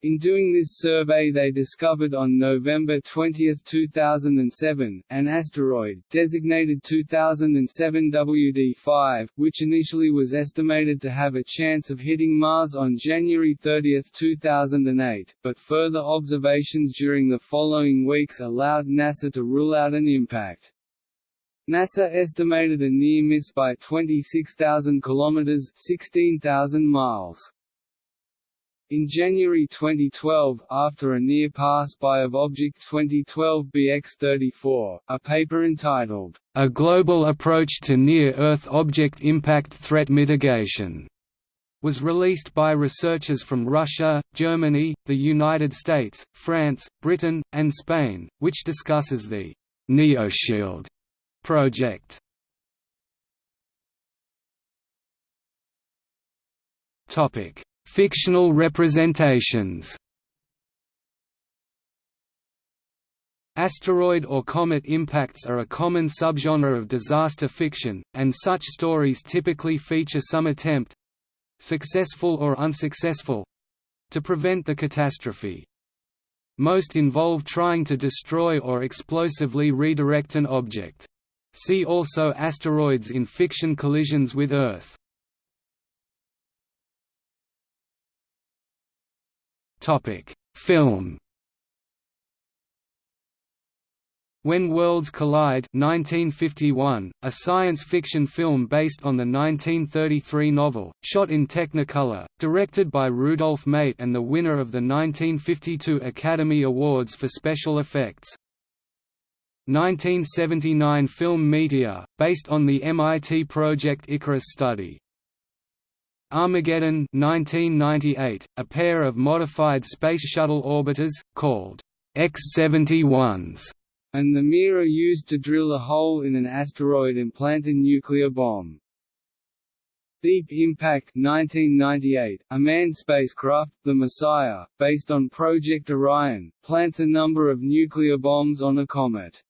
In doing this survey they discovered on November 20, 2007, an asteroid, designated 2007 WD-5, which initially was estimated to have a chance of hitting Mars on January 30, 2008, but further observations during the following weeks allowed NASA to rule out an impact. NASA estimated a near miss by 26,000 kilometers (16,000 miles). In January 2012, after a near pass-by of Object 2012 BX-34, a paper entitled, A Global Approach to Near-Earth Object Impact Threat Mitigation, was released by researchers from Russia, Germany, the United States, France, Britain, and Spain, which discusses the NeoShield project. Topic Fictional representations Asteroid or comet impacts are a common subgenre of disaster fiction, and such stories typically feature some attempt—successful or unsuccessful—to prevent the catastrophe. Most involve trying to destroy or explosively redirect an object. See also asteroids in fiction collisions with Earth. Topic: Film. When Worlds Collide 1951, a science fiction film based on the 1933 novel, shot in Technicolor, directed by Rudolph Mate and the winner of the 1952 Academy Awards for Special Effects. 1979 film Meteor, based on the MIT Project Icarus study. Armageddon 1998, a pair of modified Space Shuttle orbiters, called X-71s, and the mirror used to drill a hole in an asteroid and plant a nuclear bomb. Deep Impact 1998, a manned spacecraft, the Messiah, based on Project Orion, plants a number of nuclear bombs on a comet.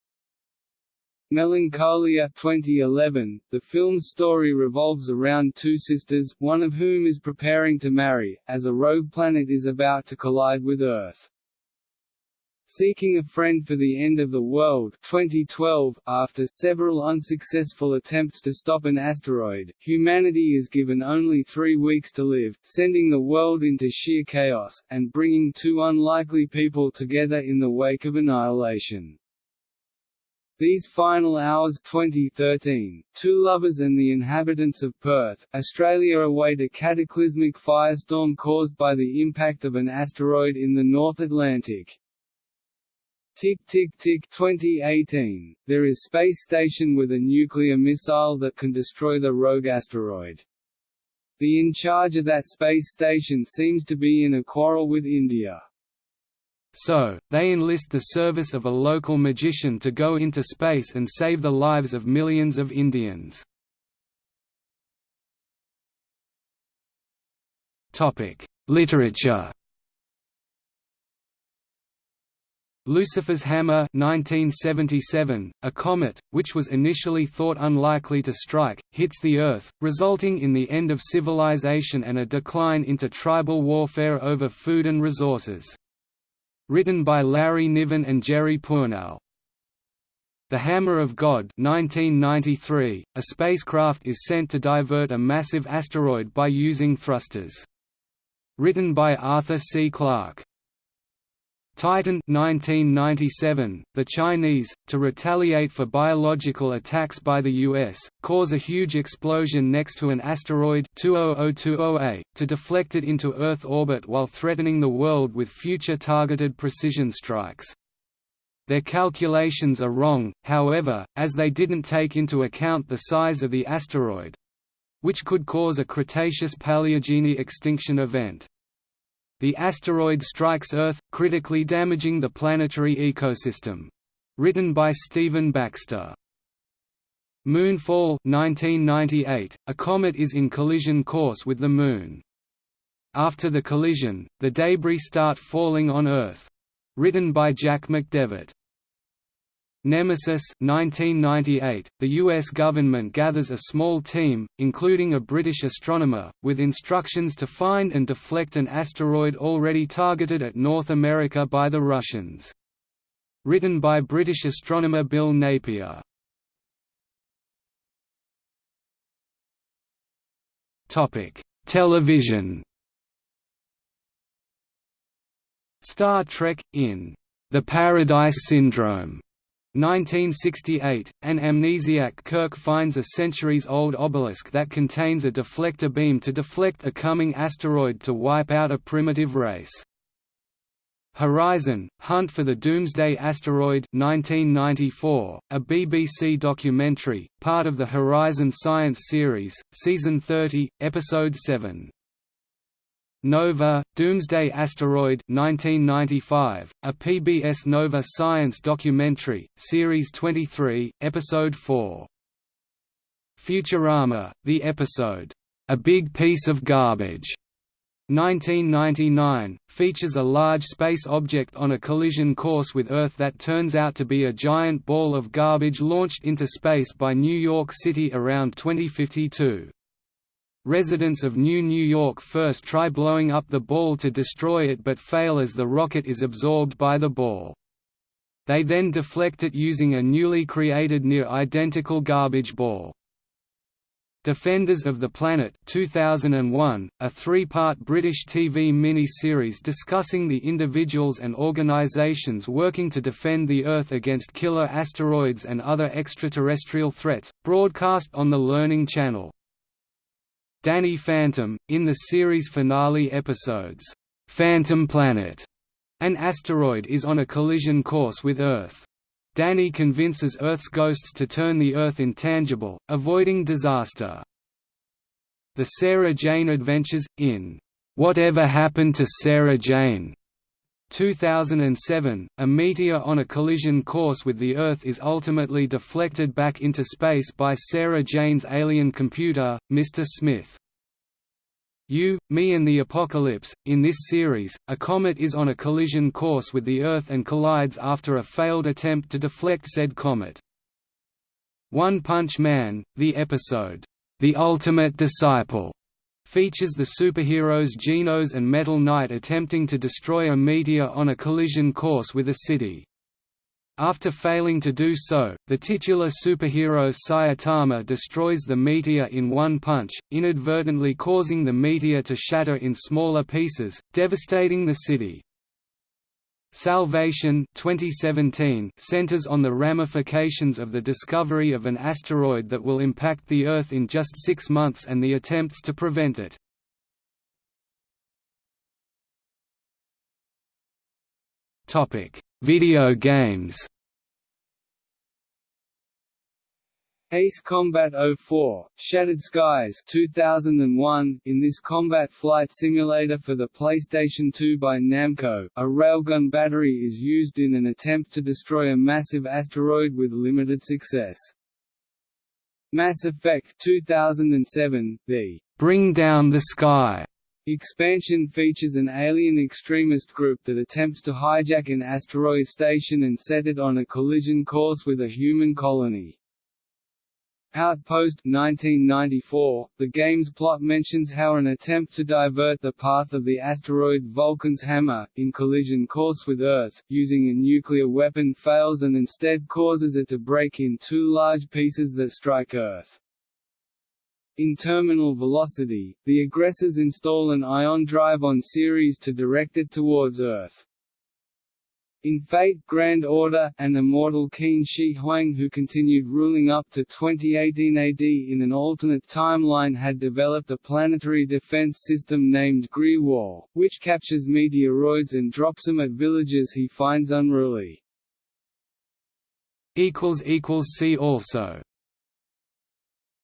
Melancholia 2011, the film's story revolves around two sisters, one of whom is preparing to marry, as a rogue planet is about to collide with Earth. Seeking a Friend for the End of the World 2012, after several unsuccessful attempts to stop an asteroid, humanity is given only three weeks to live, sending the world into sheer chaos, and bringing two unlikely people together in the wake of annihilation. These Final Hours 2013, two lovers and the inhabitants of Perth, Australia await a cataclysmic firestorm caused by the impact of an asteroid in the North Atlantic. Tik Tik Tik 2018, there is space station with a nuclear missile that can destroy the rogue asteroid. The in charge of that space station seems to be in a quarrel with India. So, they enlist the service of a local magician to go into space and save the lives of millions of Indians. Literature Lucifer's Hammer 1977, a comet, which was initially thought unlikely to strike, hits the Earth, resulting in the end of civilization and a decline into tribal warfare over food and resources. Written by Larry Niven and Jerry Pournelle. The Hammer of God 1993, a spacecraft is sent to divert a massive asteroid by using thrusters. Written by Arthur C. Clarke. Titan 1997, the Chinese, to retaliate for biological attacks by the US, cause a huge explosion next to an asteroid 200208, to deflect it into Earth orbit while threatening the world with future targeted precision strikes. Their calculations are wrong, however, as they didn't take into account the size of the asteroid—which could cause a Cretaceous-Paleogene extinction event. The asteroid strikes Earth, critically damaging the planetary ecosystem. Written by Stephen Baxter. Moonfall 1998, a comet is in collision course with the Moon. After the collision, the debris start falling on Earth. Written by Jack McDevitt. Nemesis 1998, the U.S. government gathers a small team, including a British astronomer, with instructions to find and deflect an asteroid already targeted at North America by the Russians. Written by British astronomer Bill Napier. Television Star Trek, in The Paradise Syndrome 1968, an amnesiac Kirk finds a centuries-old obelisk that contains a deflector beam to deflect a coming asteroid to wipe out a primitive race. Horizon – Hunt for the Doomsday Asteroid 1994, a BBC documentary, part of the Horizon Science series, Season 30, Episode 7. Nova, Doomsday Asteroid 1995, a PBS Nova science documentary, Series 23, Episode 4. Futurama, the episode, A Big Piece of Garbage, 1999, features a large space object on a collision course with Earth that turns out to be a giant ball of garbage launched into space by New York City around 2052. Residents of New New York first try blowing up the ball to destroy it but fail as the rocket is absorbed by the ball. They then deflect it using a newly created near-identical garbage ball. Defenders of the Planet 2001, a three-part British TV mini-series discussing the individuals and organisations working to defend the Earth against killer asteroids and other extraterrestrial threats, broadcast on the Learning Channel. Danny Phantom, in the series finale episodes, "'Phantom Planet' an asteroid is on a collision course with Earth. Danny convinces Earth's ghosts to turn the Earth intangible, avoiding disaster. The Sarah Jane Adventures, in "'Whatever Happened to Sarah Jane' 2007, a meteor on a collision course with the Earth is ultimately deflected back into space by Sarah Jane's alien computer, Mr. Smith. You, Me and the Apocalypse. In this series, a comet is on a collision course with the Earth and collides after a failed attempt to deflect said comet. One Punch Man, the episode, The Ultimate Disciple, features the superheroes Genos and Metal Knight attempting to destroy a meteor on a collision course with a city. After failing to do so, the titular superhero Saitama destroys the meteor in one punch, inadvertently causing the meteor to shatter in smaller pieces, devastating the city. Salvation 2017 centers on the ramifications of the discovery of an asteroid that will impact the Earth in just six months and the attempts to prevent it. Video games Ace Combat 04, Shattered Skies 2001. In this combat flight simulator for the PlayStation 2 by Namco, a railgun battery is used in an attempt to destroy a massive asteroid with limited success. Mass Effect 2007, the Bring Down the Sky Expansion features an alien extremist group that attempts to hijack an asteroid station and set it on a collision course with a human colony. Outpost 1994, the game's plot mentions how an attempt to divert the path of the asteroid Vulcan's Hammer, in collision course with Earth, using a nuclear weapon fails and instead causes it to break in two large pieces that strike Earth. In terminal velocity, the aggressors install an ion drive on Ceres to direct it towards Earth. In Fate Grand Order, an immortal Qin Shi Huang who continued ruling up to 2018 AD in an alternate timeline had developed a planetary defense system named Gree-Wall, which captures meteoroids and drops them at villages he finds unruly. See also